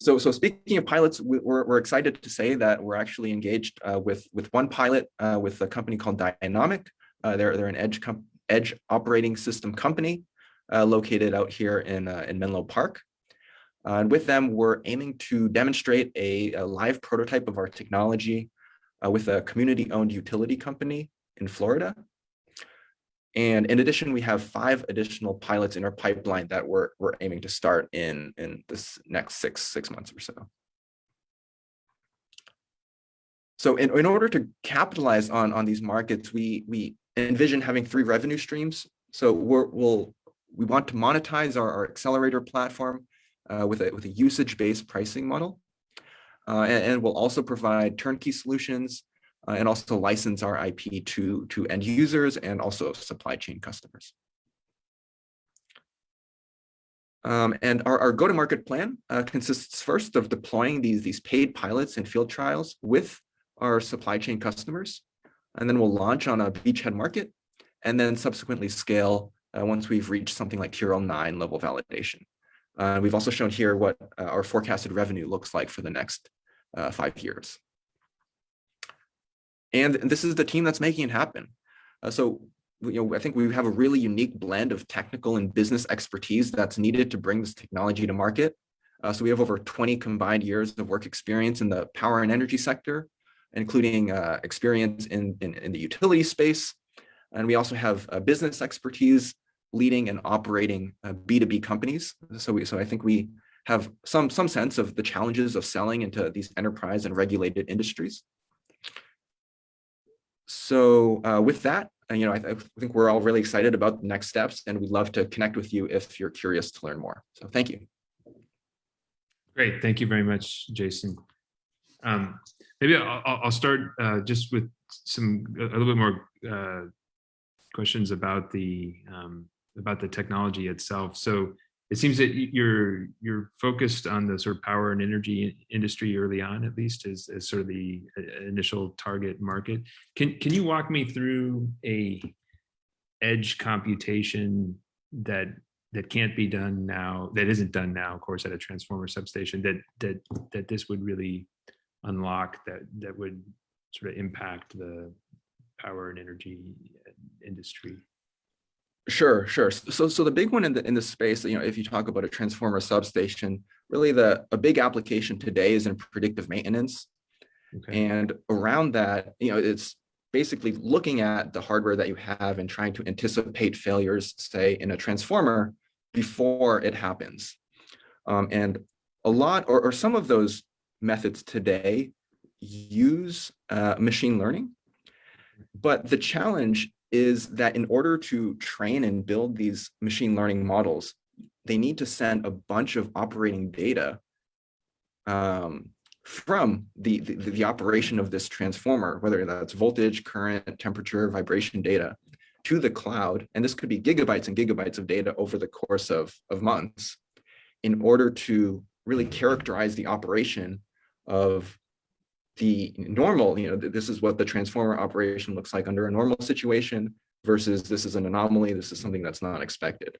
So, so speaking of pilots, we're, we're excited to say that we're actually engaged uh, with, with one pilot uh, with a company called Dynamic. Uh, they're, they're an edge, edge operating system company located out here in, uh, in Menlo Park. and with them, we're aiming to demonstrate a, a live prototype of our technology uh, with a community-owned utility company in Florida. And in addition, we have five additional pilots in our pipeline that we're, we're aiming to start in, in this next six, six months or so. So in, in order to capitalize on, on these markets, we, we envision having three revenue streams. So we're, we'll, we want to monetize our, our accelerator platform uh, with a, with a usage-based pricing model. Uh, and, and we'll also provide turnkey solutions uh, and also license our IP to, to end users and also supply chain customers. Um, and our, our go-to-market plan uh, consists first of deploying these, these paid pilots and field trials with our supply chain customers. And then we'll launch on a beachhead market and then subsequently scale uh, once we've reached something like TRL 9 level validation. Uh, we've also shown here what uh, our forecasted revenue looks like for the next uh, five years. And this is the team that's making it happen. Uh, so you know, I think we have a really unique blend of technical and business expertise that's needed to bring this technology to market. Uh, so we have over 20 combined years of work experience in the power and energy sector, including experience in, in, in, the utility space. And we also have business expertise leading and operating B2B uh, companies. So, we, so I think we have some, some sense of the challenges of selling into these enterprise and regulated industries. So uh, with that, uh, you know, I, I, think we're all really excited about the next steps and we'd love to connect with you if you're curious to learn more. So thank you. Great. Thank you very much, Jason. Um, maybe I'll, I'll start uh, just with some a little bit more uh, questions about the um, about the technology itself. So it seems that you're you're focused on the sort of power and energy industry early on, at least as, as sort of the uh, initial target market. Can can you walk me through a edge computation that that can't be done now, that isn't done now, of course, at a transformer substation, that that that this would really unlock, that that would sort of impact the power and energy industry? Sure, sure. So, so the big one in the in the space, you know, if you talk about a transformer substation, really the a big application today is in predictive maintenance, okay. and around that, you know, it's basically looking at the hardware that you have and trying to anticipate failures, say in a transformer, before it happens. Um, and a lot, or, or some of those methods today use uh, machine learning, but the challenge is that in order to train and build these machine learning models, they need to send a bunch of operating data um, from the, the, the, operation of this transformer, whether that's voltage, current, temperature, vibration data, to the cloud. And this could be gigabytes and gigabytes of data over the course of, of months in order to really characterize the operation of the normal, you know, this is what the transformer operation looks like under a normal situation versus this is an anomaly, this is something that's not expected.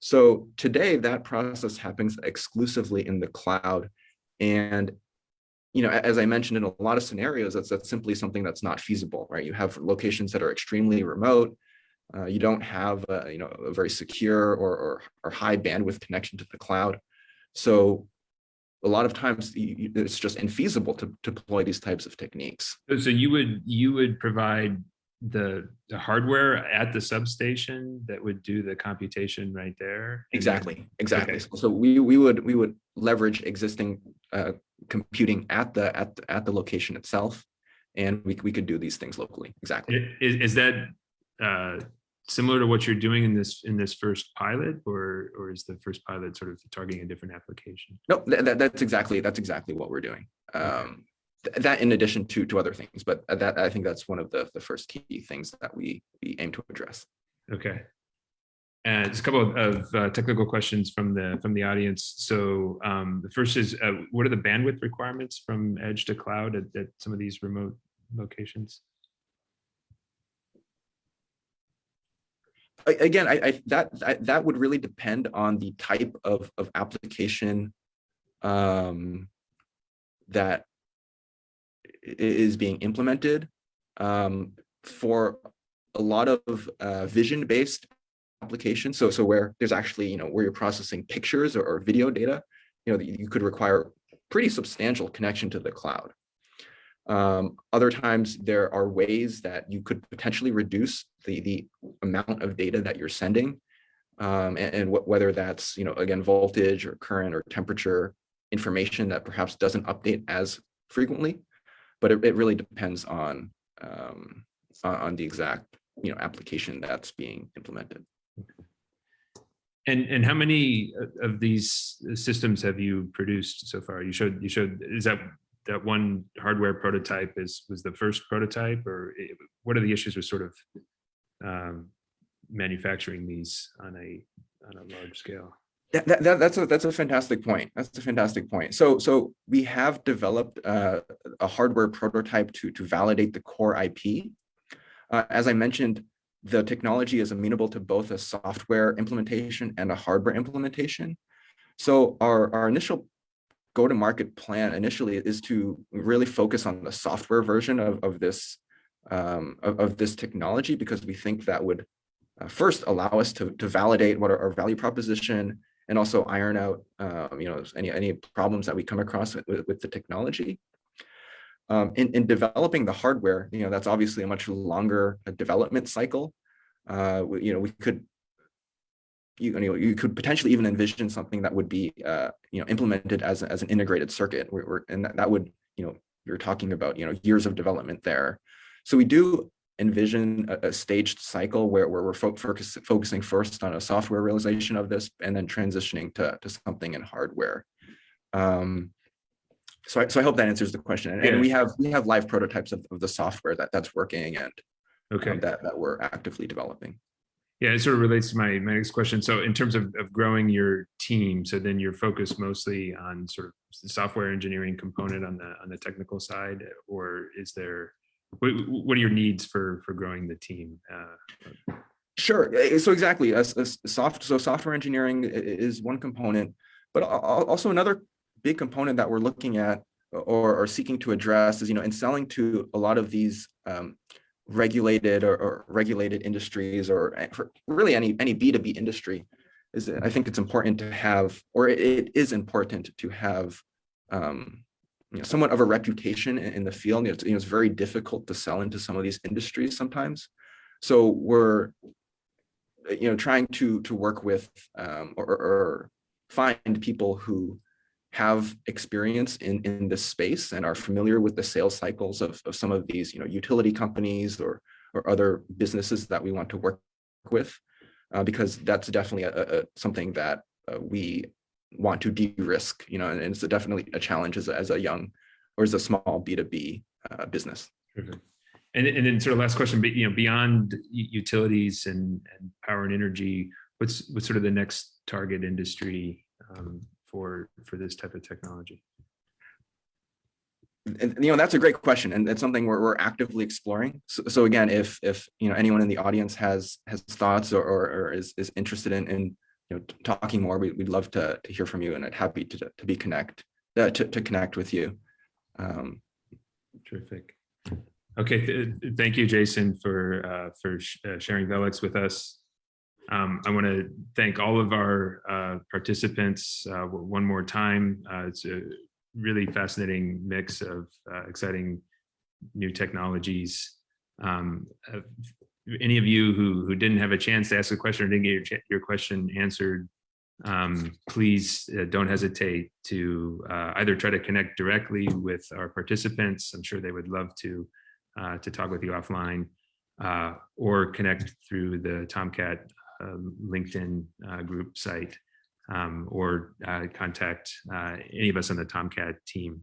So today that process happens exclusively in the cloud. And, you know, as I mentioned in a lot of scenarios, that's, that's simply something that's not feasible, right? You have locations that are extremely remote. Uh, you don't have, a, you know, a very secure or, or, or high bandwidth connection to the cloud. So a lot of times it's just infeasible to, to deploy these types of techniques. So you would you would provide the, the hardware at the substation that would do the computation right there? Exactly, exactly. Okay. So we we would we would leverage existing uh, computing at the at the, at the location itself, and we we could do these things locally. Exactly. Is, is that uh, similar to what you're doing in this in this first pilot or or is the first pilot sort of targeting a different application? No that, that's exactly that's exactly what we're doing. Um th that in addition to to other things but that i think that's one of the the first key things that we we aim to address. Okay. And just a couple of, of uh, technical questions from the from the audience. So um, the first is, uh, what are the bandwidth requirements from edge to cloud at, at some of these remote locations? Again, I, I that, that, that would really depend on the type of of application um, that is being implemented. Um, for a lot of uh, vision-based applications, so so where there's actually you know where you're processing pictures or, or video data, you know you could require pretty substantial connection to the cloud. Um, other times there are ways that you could potentially reduce the, the amount of data that you're sending um, and, and wh whether that's, you know, again, voltage or current or temperature information that perhaps doesn't update as frequently, but it, it really depends on, um, on the exact, you know, application that's being implemented. And and how many of these systems have you produced so far? You showed you showed is that that one hardware prototype is was the first prototype or it, what are the issues with sort of um, manufacturing these on a on a large scale That, that, that- that's a that's a fantastic point. That's a fantastic point. So so we have developed uh, a hardware prototype to to validate the core IP. Uh, as I mentioned, the technology is amenable to both a software implementation and a hardware implementation. So our our initial go-to-market plan initially is to really focus on the software version of of this um, of, of this technology because we think that would uh, first allow us to to validate what our, our value proposition and also iron out, um, you know, any, any problems that we come across with, with the technology. Um, in, in developing the hardware, you know, that's obviously a much longer uh, development cycle. Uh, you know, we could, you, know, you could potentially even envision something that would be, uh, you know, implemented as, as an integrated circuit. We're, we're- and that, that would, you know, you're talking about, you know, years of development there. So we do envision a, a staged cycle where, where we're fo- focus, focusing first on a software realization of this and then transitioning to, to something in hardware. Um, so I, so I hope that answers the question. And, and we have we have live prototypes of, of the software that that's working and um, Okay. that that we're actively developing. Yeah, it sort of relates to my, my next question. So in terms of, of growing your team, so then you're focused mostly on sort of the software engineering component on the, on the technical side, or is there, what, what are your needs for, for growing the team? Uh, Sure. So exactly, as, as soft, so software engineering is one component, but al- al- also another big component that we're looking at or, or seeking to address is, you know, in selling to a lot of these um, regulated or, or regulated industries or for really any any B2B industry, is I think it's important to have, or it- it is important to have um, you know, somewhat of a reputation in, in the field. You know, it's, you know, it's very difficult to sell into some of these industries sometimes. So we're you know, trying to to work with um, or, or find people who have experience in in this space and are familiar with the sales cycles of, of some of these, you know, utility companies or or other businesses that we want to work with, uh, because that's definitely a, a something that uh, we want to de-risk, you know, and it's definitely a challenge as a, as a young or as a small B2B uh, business. Perfect. And, and then sort of last question, but you know, beyond utilities and, and power and energy, what's, what's sort of the next target industry um, for, for this type of technology? and you know that's a great question and it's something we're, we're actively exploring so, so again if if you know anyone in the audience has has thoughts or, or, or is, is interested in, in you know talking more we, we'd love to, to hear from you and I'd happy to, to be connect uh, to, to connect with you um, Terrific. Okay, th- thank you, Jason, for, uh, for sh- uh, sharing Velux with us. Um, I want to thank all of our uh, participants uh, one more time. Uh, It's a really fascinating mix of uh, exciting new technologies. Um, Any of you who, who didn't have a chance to ask a question or didn't get your, your question answered, um, please uh, don't hesitate to uh, either try to connect directly with our participants. I'm sure they would love to to talk with you offline, or connect through the TomKat LinkedIn uh, group site, um, or uh, contact uh, any of us on the TomKat team.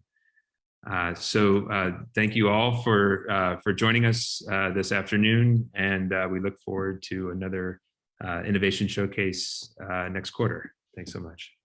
Uh, so uh, thank you all for uh, for joining us this afternoon, and we look forward to another innovation showcase next quarter. Thanks so much.